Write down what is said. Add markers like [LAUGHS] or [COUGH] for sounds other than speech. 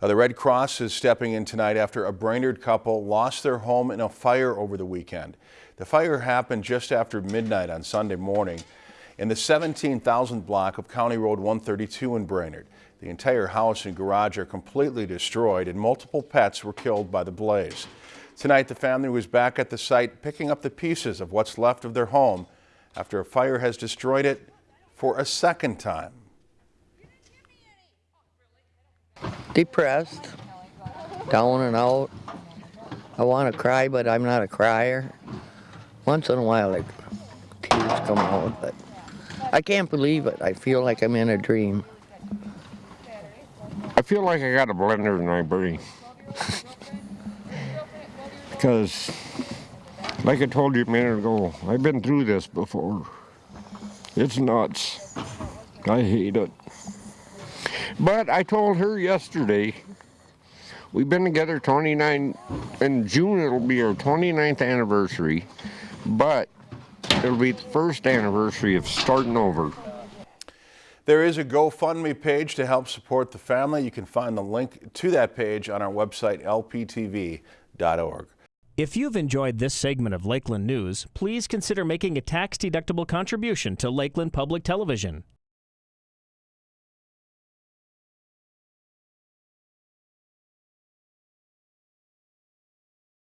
Uh, The Red Cross is stepping in tonight after a Brainerd couple lost their home in a fire over the weekend. The fire happened just after midnight on Sunday morning in the 17,000 block of County Road 132 in Brainerd. The entire house and garage are completely destroyed and multiple pets were killed by the blaze. Tonight, the family was back at the site picking up the pieces of what's left of their home after a fire has destroyed it for a second time. Depressed, down and out. I want to cry, but I'm not a crier. Once in a while, like tears come out, but I can't believe it. I feel like I'm in a dream. I feel like I got a blender in my brain. [LAUGHS] because, like I told you a minute ago, I've been through this before. It's nuts. I hate it. But I told her yesterday, we've been together 29, in June it'll be our 29th anniversary, but it'll be the first anniversary of starting over. There is a GoFundMe page to help support the family. You can find the link to that page on our website, lptv.org. If you've enjoyed this segment of Lakeland News, please consider making a tax-deductible contribution to Lakeland Public Television.